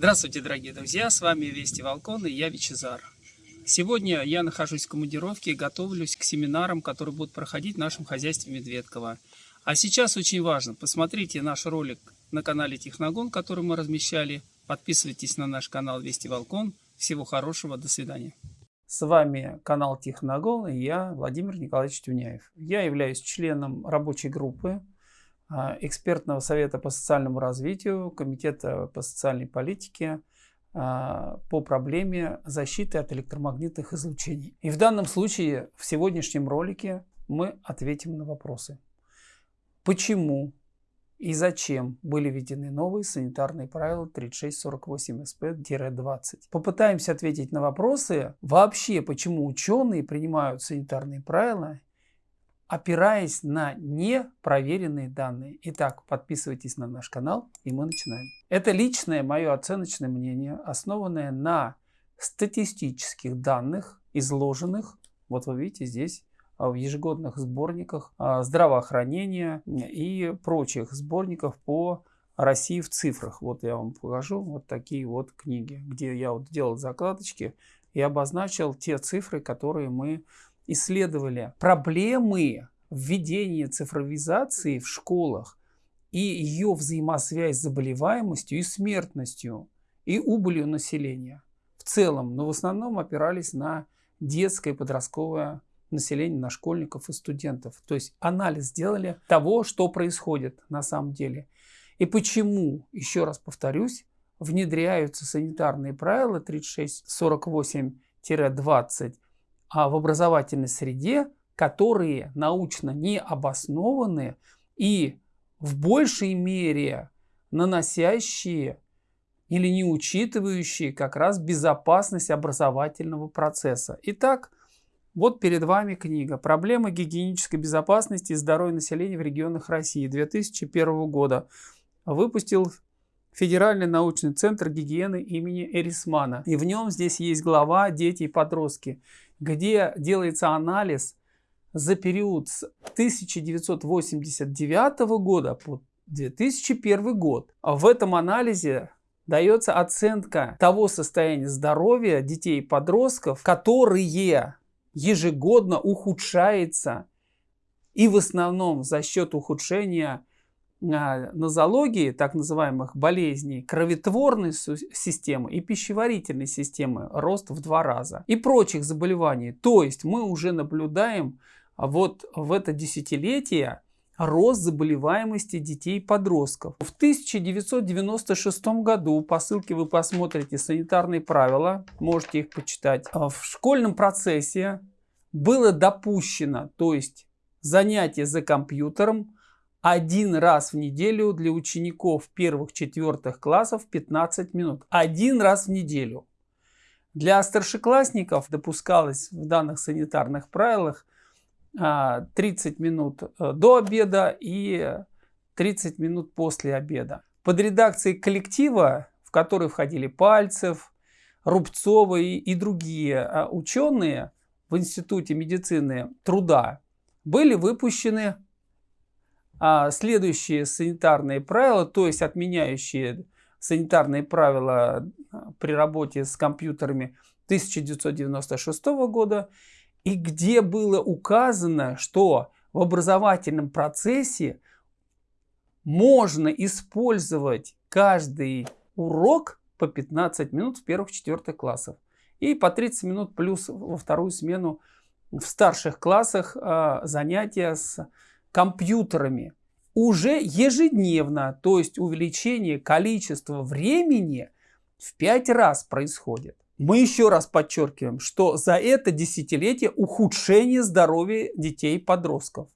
Здравствуйте, дорогие друзья, с вами Вести Волкон и я Вичезар. Сегодня я нахожусь в командировке и готовлюсь к семинарам, которые будут проходить в нашем хозяйстве Медведково. А сейчас очень важно, посмотрите наш ролик на канале Техногон, который мы размещали. Подписывайтесь на наш канал Вести Волкон. Всего хорошего, до свидания. С вами канал Техногон и я, Владимир Николаевич Тюняев. Я являюсь членом рабочей группы экспертного совета по социальному развитию, комитета по социальной политике а, по проблеме защиты от электромагнитных излучений. И в данном случае, в сегодняшнем ролике, мы ответим на вопросы. Почему и зачем были введены новые санитарные правила 3648 СП-20? Попытаемся ответить на вопросы вообще, почему ученые принимают санитарные правила опираясь на непроверенные данные. Итак, подписывайтесь на наш канал и мы начинаем. Это личное мое оценочное мнение, основанное на статистических данных, изложенных, вот вы видите здесь, а, в ежегодных сборниках а, здравоохранения и прочих сборников по России в цифрах. Вот я вам покажу вот такие вот книги, где я вот делал закладочки и обозначил те цифры, которые мы исследовали проблемы введения цифровизации в школах и ее взаимосвязь с заболеваемостью и смертностью и убылью населения в целом, но в основном опирались на детское и подростковое население, на школьников и студентов. То есть анализ сделали того, что происходит на самом деле. И почему, еще раз повторюсь, внедряются санитарные правила 3648-20 а в образовательной среде, которые научно не обоснованы и в большей мере наносящие или не учитывающие как раз безопасность образовательного процесса. Итак, вот перед вами книга «Проблемы гигиенической безопасности и здоровья населения в регионах России» 2001 года. Выпустил Федеральный научный центр гигиены имени Эрисмана. И в нем здесь есть глава «Дети и подростки» где делается анализ за период с 1989 года по 2001 год. В этом анализе дается оценка того состояния здоровья детей и подростков, которые ежегодно ухудшается и в основном за счет ухудшения нозологии, так называемых болезней кроветворной системы и пищеварительной системы рост в два раза и прочих заболеваний. То есть мы уже наблюдаем вот в это десятилетие рост заболеваемости детей подростков. В 1996 году, по ссылке вы посмотрите санитарные правила, можете их почитать, а в школьном процессе было допущено, то есть занятие за компьютером один раз в неделю для учеников первых-четвертых классов 15 минут. Один раз в неделю. Для старшеклассников допускалось в данных санитарных правилах 30 а, минут э, до обеда и 30 минут после обеда. Под редакцией коллектива, в который входили Пальцев, Рубцова и, и другие а, ученые в Институте медицины труда, были выпущены следующие санитарные правила, то есть отменяющие санитарные правила а, при работе с компьютерами 1996 года, и где было указано, что в образовательном процессе можно использовать каждый урок по 15 минут в первых-четвертых классах и по 30 минут плюс во вторую смену в старших классах э, занятия с компьютерами уже ежедневно, то есть увеличение количества времени в 5 раз происходит. Мы еще раз подчеркиваем, что за это десятилетие ухудшение здоровья детей и подростков.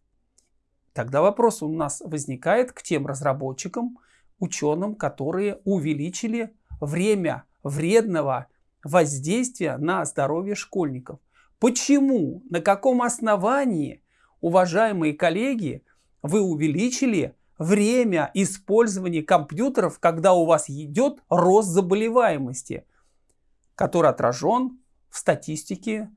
Тогда вопрос у нас возникает к тем разработчикам, ученым, которые увеличили время вредного воздействия на здоровье школьников. Почему, на каком основании уважаемые коллеги, вы увеличили время использования компьютеров, когда у вас идет рост заболеваемости, который отражен в статистике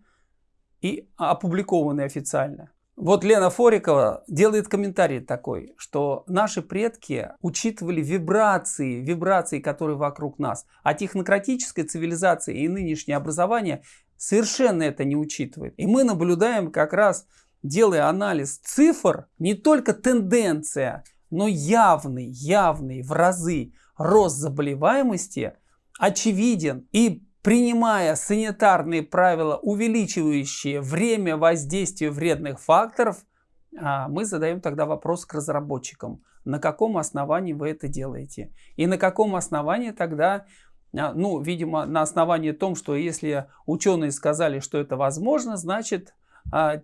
и опубликованный официально. Вот Лена Форикова делает комментарий такой, что наши предки учитывали вибрации, вибрации, которые вокруг нас, а технократическая цивилизация и нынешнее образование совершенно это не учитывает. И мы наблюдаем как раз, делая анализ цифр, не только тенденция, но явный, явный в разы рост заболеваемости очевиден. И принимая санитарные правила, увеличивающие время воздействия вредных факторов, а, мы задаем тогда вопрос к разработчикам. На каком основании вы это делаете? И на каком основании тогда, а, ну, видимо, на основании том, что если ученые сказали, что это возможно, значит,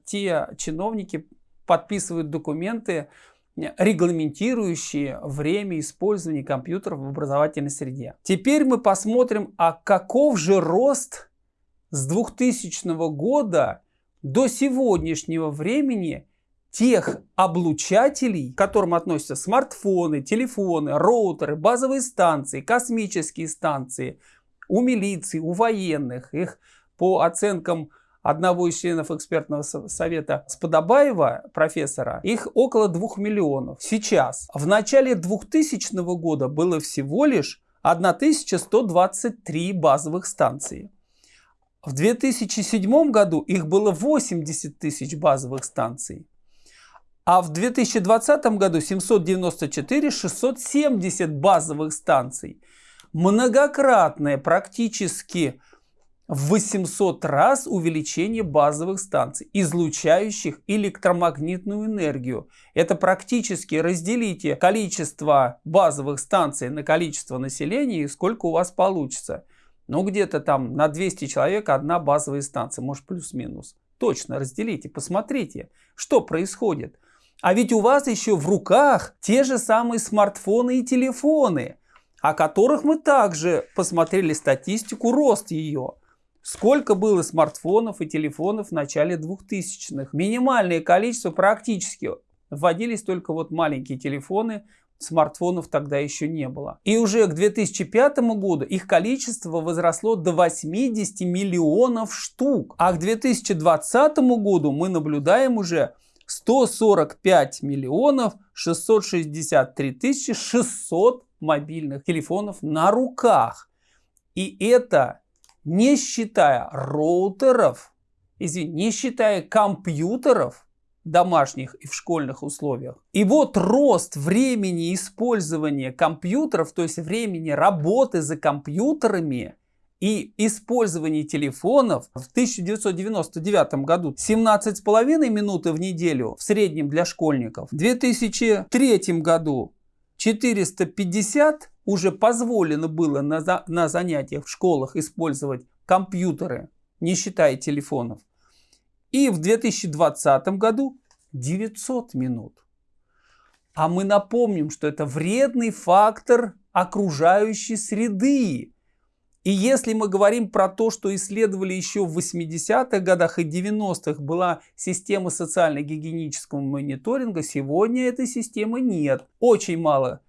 те чиновники подписывают документы, регламентирующие время использования компьютеров в образовательной среде. Теперь мы посмотрим, а каков же рост с 2000 года до сегодняшнего времени тех облучателей, к которым относятся смартфоны, телефоны, роутеры, базовые станции, космические станции, у милиции, у военных, их по оценкам одного из членов экспертного совета Сподобаева, профессора, их около 2 миллионов. Сейчас, в начале 2000 года было всего лишь 1123 базовых станции. В 2007 году их было 80 тысяч базовых станций. А в 2020 году 794 670 базовых станций. Многократное практически в 800 раз увеличение базовых станций, излучающих электромагнитную энергию. Это практически разделите количество базовых станций на количество населения и сколько у вас получится. Ну, где-то там на 200 человек одна базовая станция, может плюс-минус. Точно разделите, посмотрите, что происходит. А ведь у вас еще в руках те же самые смартфоны и телефоны, о которых мы также посмотрели статистику, рост ее. Сколько было смартфонов и телефонов в начале 2000-х? Минимальное количество практически. Вводились только вот маленькие телефоны, смартфонов тогда еще не было. И уже к 2005 году их количество возросло до 80 миллионов штук. А к 2020 году мы наблюдаем уже 145 миллионов 663 тысячи 600 мобильных телефонов на руках. И это не считая роутеров, извини, не считая компьютеров домашних и в школьных условиях. И вот рост времени использования компьютеров, то есть времени работы за компьютерами и использования телефонов в 1999 году 17,5 минуты в неделю в среднем для школьников, в 2003 году 450 уже позволено было на, на занятиях в школах использовать компьютеры, не считая телефонов. И в 2020 году 900 минут. А мы напомним, что это вредный фактор окружающей среды. И если мы говорим про то, что исследовали еще в 80-х годах и 90-х была система социально-гигиенического мониторинга, сегодня этой системы нет. Очень мало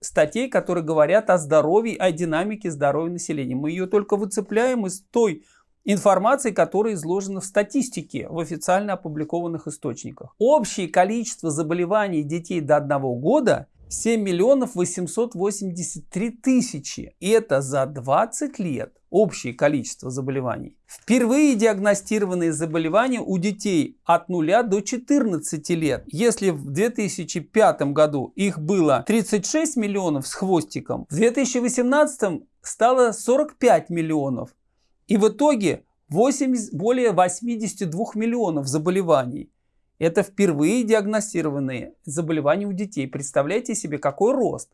статей, которые говорят о здоровье, о динамике здоровья населения. Мы ее только выцепляем из той информации, которая изложена в статистике в официально опубликованных источниках. Общее количество заболеваний детей до одного года 7 миллионов 883 тысячи. Это за 20 лет общее количество заболеваний. Впервые диагностированные заболевания у детей от 0 до 14 лет. Если в 2005 году их было 36 миллионов с хвостиком, в 2018 стало 45 миллионов. И в итоге 80, более 82 миллионов заболеваний. Это впервые диагностированные заболевания у детей. Представляете себе, какой рост.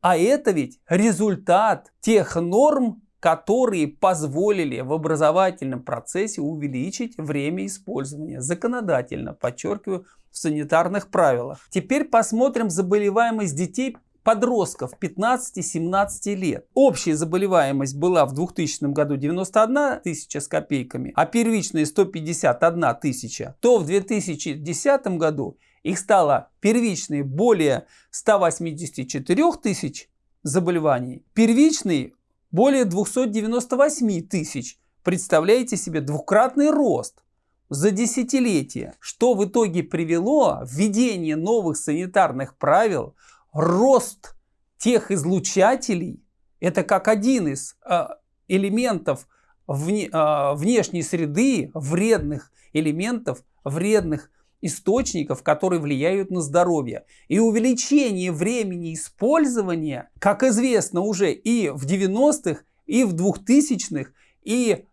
А это ведь результат тех норм, которые позволили в образовательном процессе увеличить время использования. Законодательно, подчеркиваю, в санитарных правилах. Теперь посмотрим заболеваемость детей подростков 15-17 лет. Общая заболеваемость была в 2000 году 91 тысяча с копейками, а первичная 151 тысяча, то в 2010 году их стало первичные более 184 тысяч заболеваний, первичный более 298 тысяч. Представляете себе двукратный рост. за десятилетия, что в итоге привело введение новых санитарных правил, рост тех излучателей, это как один из э, элементов вне, э, внешней среды, вредных элементов, вредных источников, которые влияют на здоровье. И увеличение времени использования, как известно уже и в 90-х, и в 2000-х, и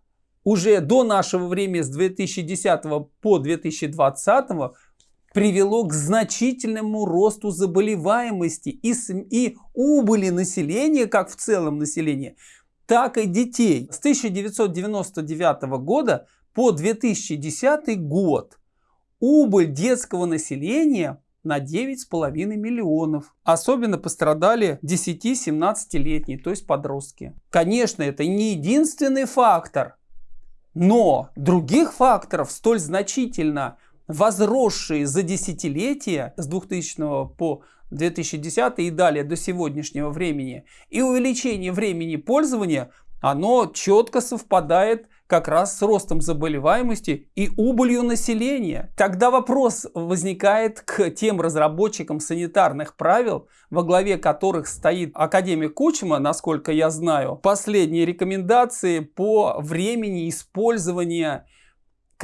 уже до нашего времени с 2010 по 2020 привело к значительному росту заболеваемости и, и убыли населения, как в целом населения, так и детей. С 1999 года по 2010 год убыль детского населения на 9,5 миллионов. Особенно пострадали 10-17-летние, то есть подростки. Конечно, это не единственный фактор, но других факторов, столь значительно возросшие за десятилетия с 2000 по 2010 и далее до сегодняшнего времени, и увеличение времени пользования, оно четко совпадает как раз с ростом заболеваемости и убылью населения. Тогда вопрос возникает к тем разработчикам санитарных правил, во главе которых стоит академик Кучма, насколько я знаю, последние рекомендации по времени использования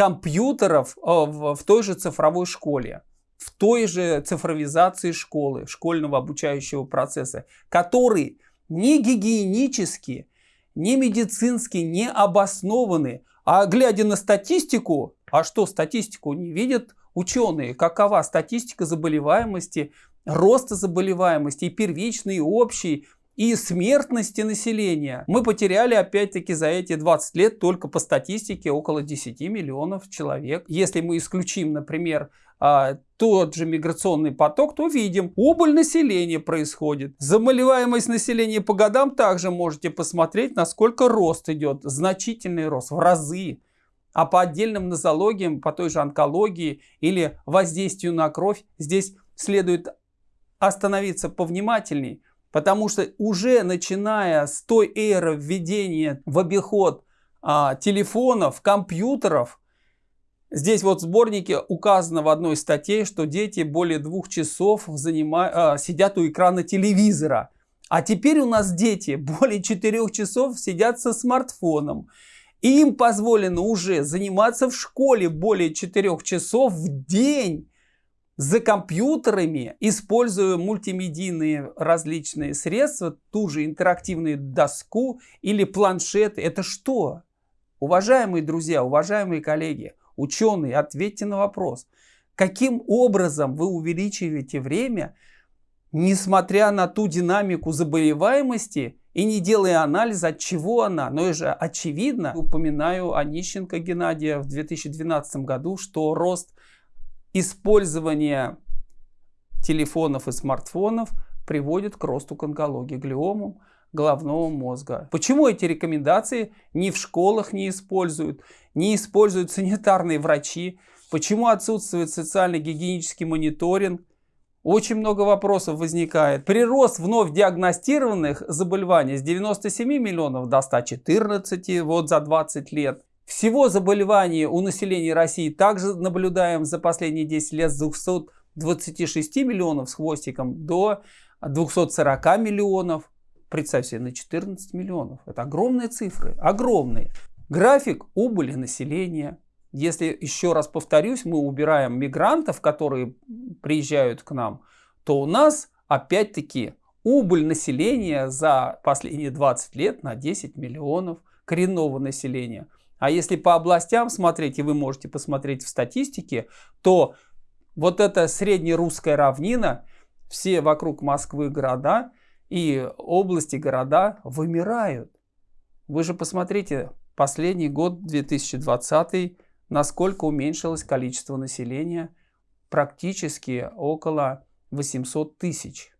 компьютеров э, в той же цифровой школе в той же цифровизации школы, школьного обучающего процесса, который не гигиенически, не медицински не обоснованы. А глядя на статистику, а что статистику не видят ученые, какова статистика заболеваемости, роста заболеваемости и первичной, и общей, и смертности населения. Мы потеряли опять-таки за эти 20 лет только по статистике около 10 миллионов человек. Если мы исключим, например, а, тот же миграционный поток, то видим, убыль населения происходит. Заболеваемость населения по годам также можете посмотреть, насколько рост идет. Значительный рост, в разы. А по отдельным нозологиям, по той же онкологии или воздействию на кровь, здесь следует остановиться повнимательней, потому что уже начиная с той эры введения в обиход а, телефонов, компьютеров, Здесь вот в сборнике указано в одной статье, что дети более двух часов занима... сидят у экрана телевизора. А теперь у нас дети более четырех часов сидят со смартфоном. И им позволено уже заниматься в школе более четырех часов в день за компьютерами, используя мультимедийные различные средства, ту же интерактивную доску или планшеты. Это что? Уважаемые друзья, уважаемые коллеги, Ученые, ответьте на вопрос, каким образом вы увеличиваете время, несмотря на ту динамику заболеваемости и не делая анализа, от чего она. Но это же очевидно, упоминаю Онищенко Геннадия в 2012 году, что рост использования телефонов и смартфонов приводит к росту к онкологии, глиомам головного мозга. Почему эти рекомендации ни в школах не используют, не используют санитарные врачи? Почему отсутствует социально-гигиенический мониторинг? Очень много вопросов возникает. Прирост вновь диагностированных заболеваний с 97 миллионов до 114 вот за 20 лет. Всего заболеваний у населения России также наблюдаем за последние 10 лет с 226 миллионов с хвостиком до 240 миллионов. Представь себе, на 14 миллионов. Это огромные цифры, огромные. График убыли населения. Если, еще раз повторюсь, мы убираем мигрантов, которые приезжают к нам, то у нас опять-таки убыль населения за последние 20 лет на 10 миллионов коренного населения. А если по областям смотреть, и вы можете посмотреть в статистике, то вот эта среднерусская равнина, все вокруг Москвы города, и области, города вымирают. Вы же посмотрите, последний год, 2020, насколько уменьшилось количество населения, практически около 800 тысяч.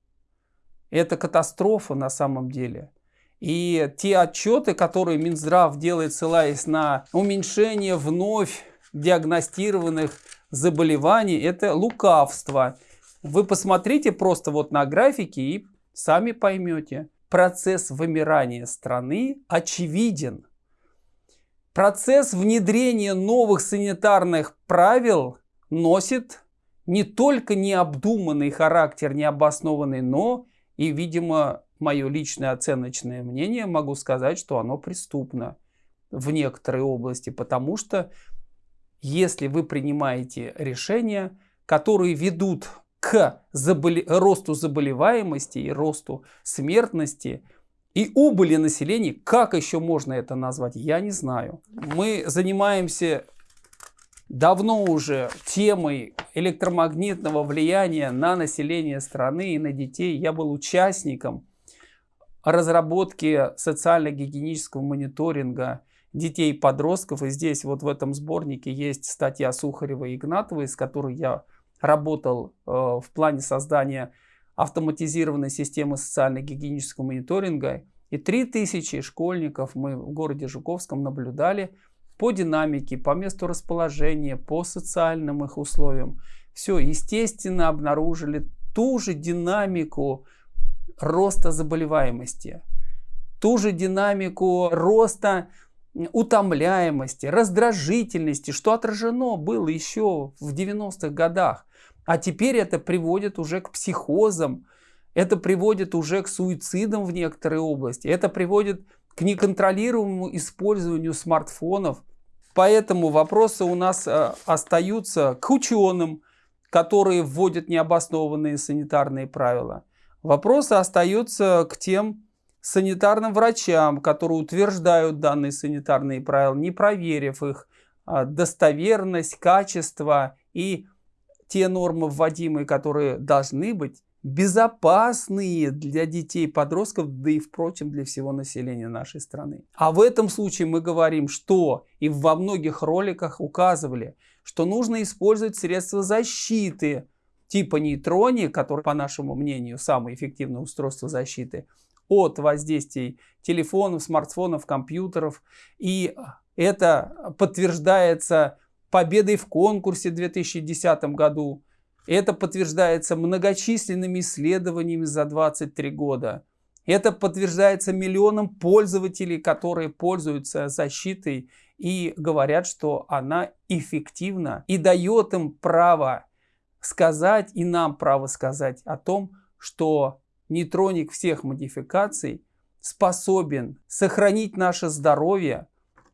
Это катастрофа на самом деле. И те отчеты, которые Минздрав делает, ссылаясь на уменьшение вновь диагностированных заболеваний, это лукавство. Вы посмотрите просто вот на графики и Сами поймете, процесс вымирания страны очевиден. Процесс внедрения новых санитарных правил носит не только необдуманный характер, необоснованный, но и, видимо, мое личное оценочное мнение, могу сказать, что оно преступно в некоторой области, потому что если вы принимаете решения, которые ведут к заболе... росту заболеваемости и росту смертности и убыли населения, как еще можно это назвать, я не знаю. Мы занимаемся давно уже темой электромагнитного влияния на население страны и на детей. Я был участником разработки социально-гигиенического мониторинга детей и подростков. И здесь вот в этом сборнике есть статья Сухарева и Игнатовой, с которой я работал э, в плане создания автоматизированной системы социально-гигиенического мониторинга. И 3000 школьников мы в городе Жуковском наблюдали по динамике, по месту расположения, по социальным их условиям. Все, естественно, обнаружили ту же динамику роста заболеваемости, ту же динамику роста утомляемости, раздражительности, что отражено было еще в 90-х годах. А теперь это приводит уже к психозам, это приводит уже к суицидам в некоторой области, это приводит к неконтролируемому использованию смартфонов. Поэтому вопросы у нас э, остаются к ученым, которые вводят необоснованные санитарные правила. Вопросы остаются к тем санитарным врачам, которые утверждают данные санитарные правила, не проверив их а, достоверность, качество и те нормы вводимые, которые должны быть безопасные для детей, подростков, да и, впрочем, для всего населения нашей страны. А в этом случае мы говорим, что и во многих роликах указывали, что нужно использовать средства защиты типа нейтрони, который, по нашему мнению, самое эффективное устройство защиты от воздействий телефонов, смартфонов, компьютеров. И это подтверждается победой в конкурсе в 2010 году. Это подтверждается многочисленными исследованиями за 23 года. Это подтверждается миллионом пользователей, которые пользуются защитой и говорят, что она эффективна и дает им право сказать и нам право сказать о том, что нейтроник всех модификаций способен сохранить наше здоровье,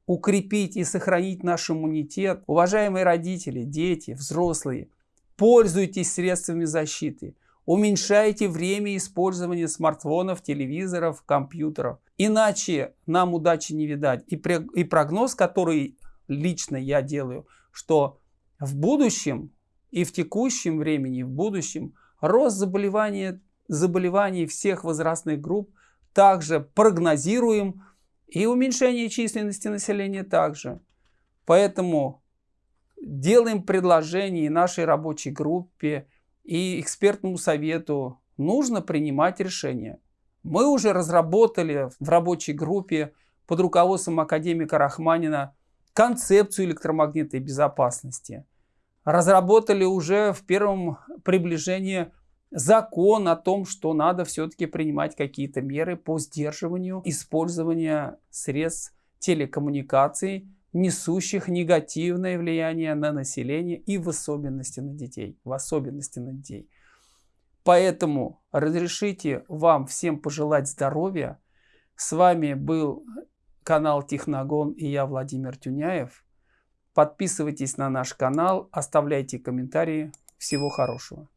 укрепить и сохранить наш иммунитет. Уважаемые родители, дети, взрослые, пользуйтесь средствами защиты. Уменьшайте время использования смартфонов, телевизоров, компьютеров. Иначе нам удачи не видать. И, прогноз, который лично я делаю, что в будущем и в текущем времени, в будущем рост заболевания, заболеваний всех возрастных групп также прогнозируем и уменьшение численности населения также. Поэтому делаем предложение нашей рабочей группе и экспертному совету. Нужно принимать решения. Мы уже разработали в рабочей группе под руководством академика Рахманина концепцию электромагнитной безопасности. Разработали уже в первом приближении закон о том, что надо все-таки принимать какие-то меры по сдерживанию использования средств телекоммуникаций, несущих негативное влияние на население и в особенности на детей. В особенности на детей. Поэтому разрешите вам всем пожелать здоровья. С вами был канал Техногон и я Владимир Тюняев. Подписывайтесь на наш канал, оставляйте комментарии. Всего хорошего.